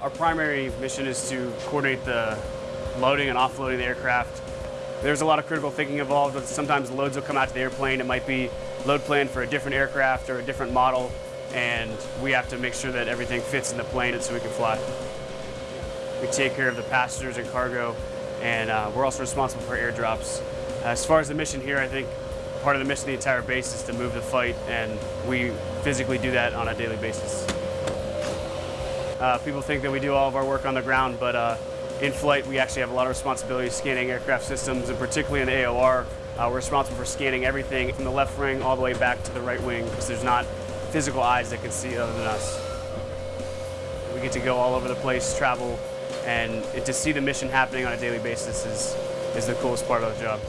Our primary mission is to coordinate the loading and offloading the aircraft. There's a lot of critical thinking involved. Sometimes loads will come out to the airplane. It might be load planned for a different aircraft or a different model, and we have to make sure that everything fits in the plane so we can fly. We take care of the passengers and cargo, and uh, we're also responsible for airdrops. As far as the mission here, I think part of the mission of the entire base is to move the fight, and we physically do that on a daily basis. Uh, people think that we do all of our work on the ground, but uh, in flight we actually have a lot of responsibility scanning aircraft systems, and particularly in AOR, uh, we're responsible for scanning everything from the left wing all the way back to the right wing because there's not physical eyes that can see other than us. We get to go all over the place, travel, and to see the mission happening on a daily basis is, is the coolest part of the job.